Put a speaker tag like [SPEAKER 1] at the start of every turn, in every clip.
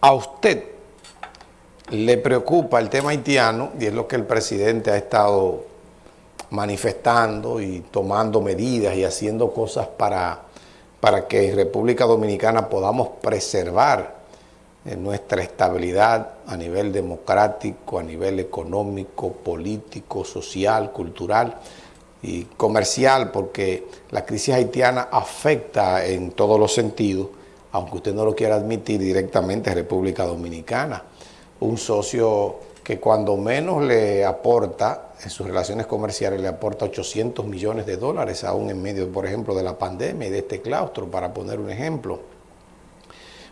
[SPEAKER 1] a usted le preocupa el tema haitiano y es lo que el presidente ha estado manifestando y tomando medidas y haciendo cosas para, para que en República Dominicana podamos preservar eh, nuestra estabilidad a nivel democrático, a nivel económico, político, social, cultural y comercial, porque la crisis haitiana afecta en todos los sentidos, aunque usted no lo quiera admitir directamente República Dominicana. Un socio que cuando menos le aporta en sus relaciones comerciales, le aporta 800 millones de dólares, aún en medio, por ejemplo, de la pandemia y de este claustro, para poner un ejemplo.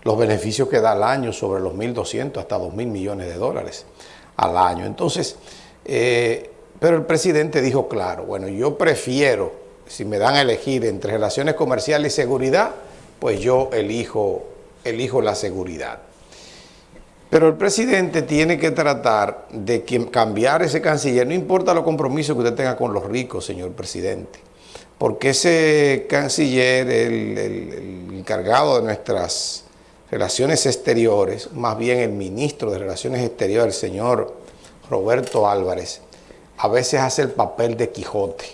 [SPEAKER 1] Los beneficios que da al año sobre los 1.200 hasta 2.000 millones de dólares al año. Entonces, eh, pero el presidente dijo claro, bueno, yo prefiero, si me dan a elegir entre relaciones comerciales y seguridad, pues yo elijo, elijo la seguridad. Pero el presidente tiene que tratar de cambiar ese canciller, no importa los compromisos que usted tenga con los ricos, señor presidente, porque ese canciller, el, el encargado de nuestras relaciones exteriores, más bien el ministro de Relaciones Exteriores, el señor Roberto Álvarez, a veces hace el papel de Quijote.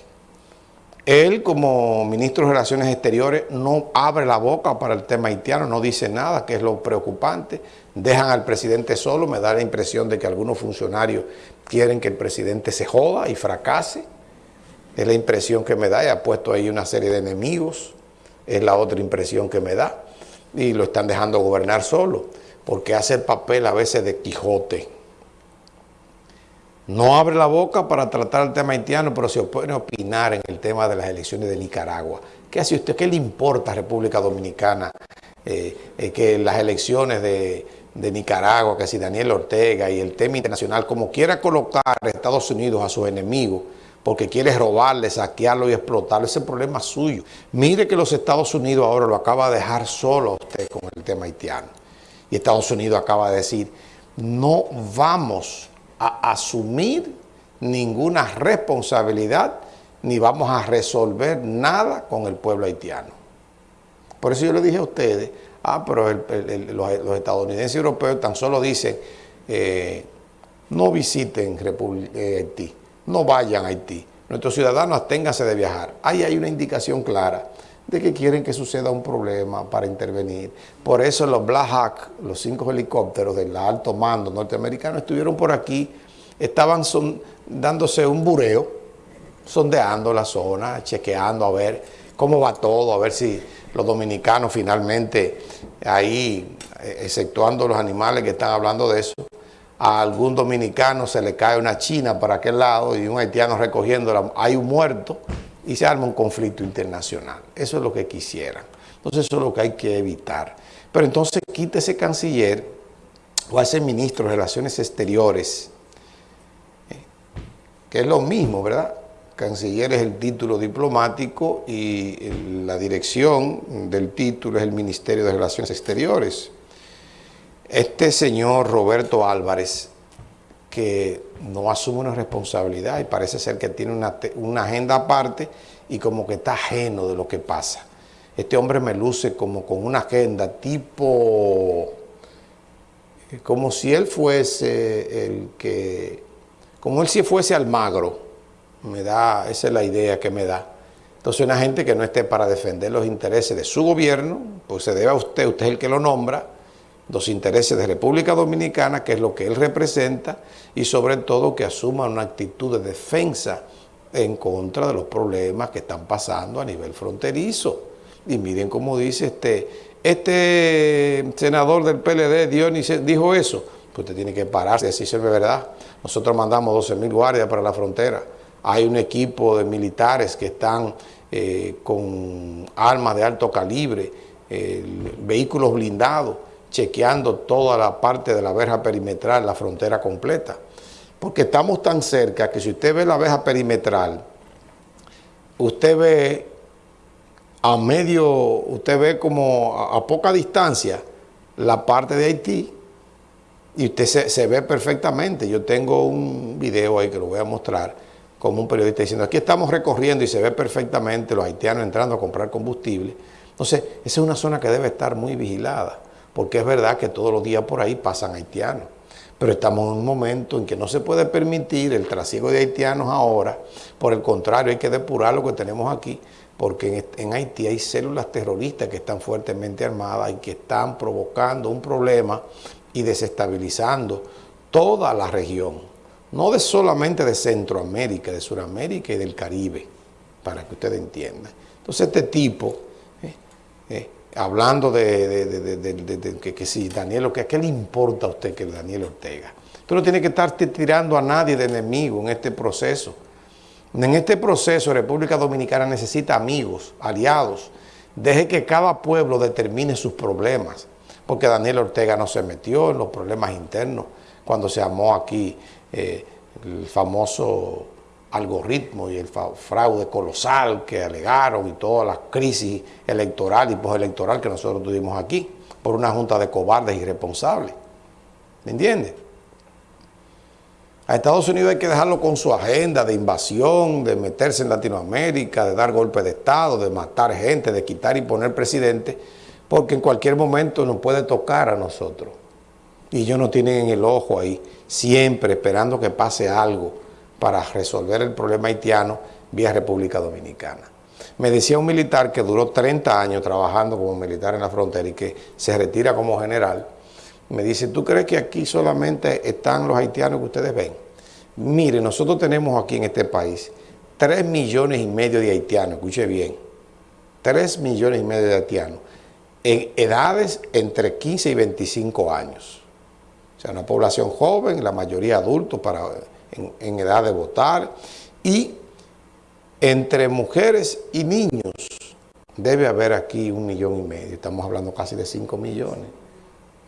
[SPEAKER 1] Él, como ministro de Relaciones Exteriores, no abre la boca para el tema haitiano, no dice nada, que es lo preocupante. Dejan al presidente solo, me da la impresión de que algunos funcionarios quieren que el presidente se joda y fracase. Es la impresión que me da, y ha puesto ahí una serie de enemigos, es la otra impresión que me da. Y lo están dejando gobernar solo, porque hace el papel a veces de Quijote. No abre la boca para tratar el tema haitiano, pero se puede opinar en el tema de las elecciones de Nicaragua. ¿Qué hace usted? ¿Qué le importa a República Dominicana eh, eh, que las elecciones de, Nicaragua, que si Daniel Ortega y el tema internacional, como quiera colocar a Estados Unidos a sus enemigos, porque quiere robarle, saquearlo y explotarlo, ese problema es suyo. Mire que los Estados Unidos ahora lo acaba de dejar solo a usted con el tema haitiano. Y Estados Unidos acaba de decir, no vamos a asumir ninguna responsabilidad ni vamos a resolver nada con el pueblo haitiano. Por eso yo le dije a ustedes, ah, pero los, estadounidenses y europeos tan solo dicen, eh, no visiten República, eh, Haití, no vayan a Haití, nuestros ciudadanos absténganse de viajar. Ahí hay una indicación clara de que quieren que suceda un problema para intervenir. Por eso los Black Hawk, los cinco helicópteros del alto mando norteamericano, estuvieron por aquí, estaban dándose un bureo, sondeando la zona, chequeando a ver cómo va todo, a ver si los dominicanos finalmente ahí, eh, exceptuando los animales que están hablando de eso, a algún dominicano se le cae una china para aquel lado y un haitiano recogiéndola, hay un muerto, y se arma un conflicto internacional. Eso es lo que quisieran. Entonces eso es lo que hay que evitar. Pero entonces quite ese canciller o ese ministro de Relaciones Exteriores, eh, que es lo mismo, ¿verdad? Canciller es el título diplomático y la dirección del título es el Ministerio de Relaciones Exteriores. Este señor Roberto Álvarez que no asume una responsabilidad y parece ser que tiene una, agenda aparte y como que está ajeno de lo que pasa. Este hombre me luce como con una agenda tipo, como si él fuese el que, como él si fuese Almagro, me da, esa es la idea que me da. Entonces una gente que no esté para defender los intereses de su gobierno, pues se debe a usted, usted es el que lo nombra, los intereses de República Dominicana, que es lo que él representa, y sobre todo que asuma una actitud de defensa en contra de los problemas que están pasando a nivel fronterizo. Y miren cómo dice este, este senador del PLD, Dionis, dijo eso. Pues usted tiene que pararse decirse de verdad. Nosotros mandamos 12 mil guardias para la frontera. Hay un equipo de militares que están eh, con armas de alto calibre, eh, vehículos blindados, chequeando toda la parte de la verja perimetral, la frontera completa. Porque estamos tan cerca que si usted ve la verja perimetral, usted ve a medio, usted ve como a, poca distancia la parte de Haití y usted se, se, ve perfectamente. Yo tengo un video ahí que lo voy a mostrar como un periodista diciendo, aquí estamos recorriendo y se ve perfectamente los haitianos entrando a comprar combustible. Entonces, esa es una zona que debe estar muy vigilada porque es verdad que todos los días por ahí pasan haitianos. Pero estamos en un momento en que no se puede permitir el trasiego de haitianos ahora, por el contrario, hay que depurar lo que tenemos aquí, porque en, Haití hay células terroristas que están fuertemente armadas y que están provocando un problema y desestabilizando toda la región, no solamente de Centroamérica, de Sudamérica y del Caribe, para que ustedes entiendan. Entonces este tipo, eh, eh, hablando de, que, si Daniel, ¿qué le importa a usted que Daniel Ortega? Usted no tiene que estar tirando a nadie de enemigo en este proceso. En este proceso República Dominicana necesita amigos, aliados. Deje que cada pueblo determine sus problemas, porque Daniel Ortega no se metió en los problemas internos cuando se amó aquí eh, el famoso algoritmo y el fraude colosal que alegaron y toda la crisis electoral y postelectoral que nosotros tuvimos aquí por una junta de cobardes irresponsables. ¿Me entiendes? A Estados Unidos hay que dejarlo con su agenda de invasión, de meterse en Latinoamérica, de dar golpes de Estado, de matar gente, de quitar y poner presidente, porque en cualquier momento nos puede tocar a nosotros. Y ellos no tienen el ojo ahí, siempre esperando que pase algo para resolver el problema haitiano vía República Dominicana. Me decía un militar que duró 30 años trabajando como militar en la frontera y que se retira como general, me dice, ¿tú crees que aquí solamente están los haitianos que ustedes ven? Mire, nosotros tenemos aquí en este país 3 millones y medio de haitianos, escuche bien, 3 millones y medio de haitianos, en edades entre 15 y 25 años. O sea, una población joven, la mayoría adultos para, en, edad de votar, y entre mujeres y niños debe haber aquí un millón y medio, estamos hablando casi de 5 millones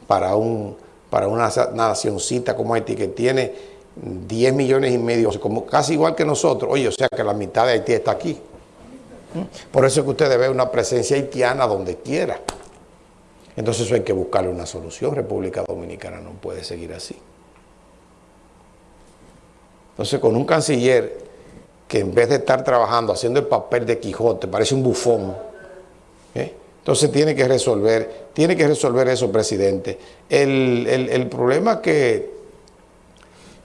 [SPEAKER 1] para, un, para una nacioncita como Haití que tiene 10 millones y medio, como, casi igual que nosotros. Oye, o sea que la mitad de Haití está aquí. Por eso es que ustedes ven una presencia haitiana donde quiera. Entonces eso hay que buscarle una solución. República Dominicana no puede seguir así. Entonces con un canciller que en vez de estar trabajando, haciendo el papel de Quijote, parece un bufón, ¿eh? Entonces tiene que resolver, tiene que resolver eso, presidente. El, problema que,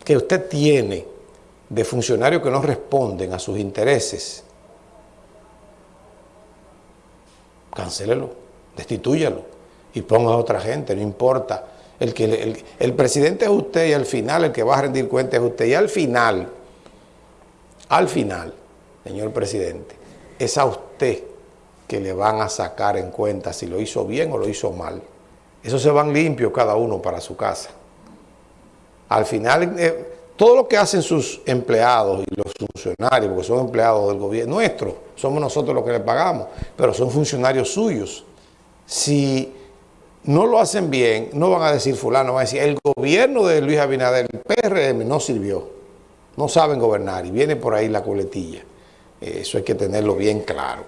[SPEAKER 1] que usted tiene de funcionarios que no responden a sus intereses, cancélelo, destitúyalo y ponga a otra gente, no importa. El, que, el, presidente es usted y al final el que va a rendir cuenta es usted. Y al final, al final, señor presidente, es a usted que le van a sacar en cuenta si lo hizo bien o lo hizo mal. Eso se van limpios cada uno para su casa. Al final, eh, todo lo que hacen sus empleados y los funcionarios, porque son empleados del gobierno nuestro, somos nosotros los que les pagamos, pero son funcionarios suyos. Si no lo hacen bien, no van a decir fulano, van a decir, el gobierno de Luis Abinader, el PRM, no sirvió. No saben gobernar y viene por ahí la coletilla. Eso hay que tenerlo bien claro.